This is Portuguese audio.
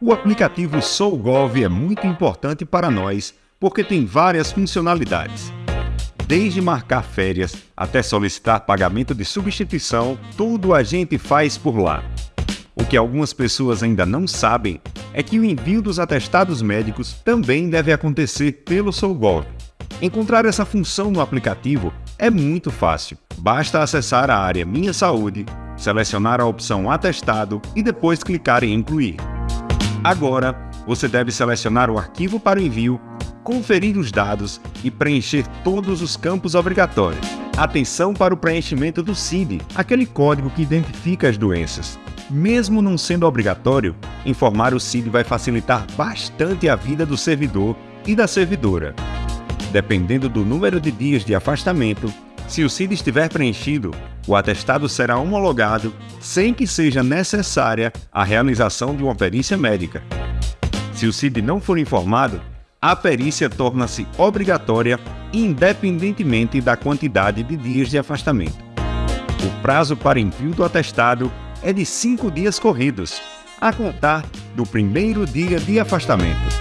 O aplicativo SouGov é muito importante para nós porque tem várias funcionalidades. Desde marcar férias até solicitar pagamento de substituição, tudo a gente faz por lá. O que algumas pessoas ainda não sabem é que o envio dos atestados médicos também deve acontecer pelo SouGov. Encontrar essa função no aplicativo é muito fácil. Basta acessar a área Minha Saúde, selecionar a opção Atestado e depois clicar em Incluir. Agora, você deve selecionar o arquivo para envio, conferir os dados e preencher todos os campos obrigatórios. Atenção para o preenchimento do CID, aquele código que identifica as doenças. Mesmo não sendo obrigatório, informar o CID vai facilitar bastante a vida do servidor e da servidora. Dependendo do número de dias de afastamento, se o CID estiver preenchido, o atestado será homologado sem que seja necessária a realização de uma perícia médica. Se o CID não for informado, a perícia torna-se obrigatória independentemente da quantidade de dias de afastamento. O prazo para envio do atestado é de cinco dias corridos, a contar do primeiro dia de afastamento.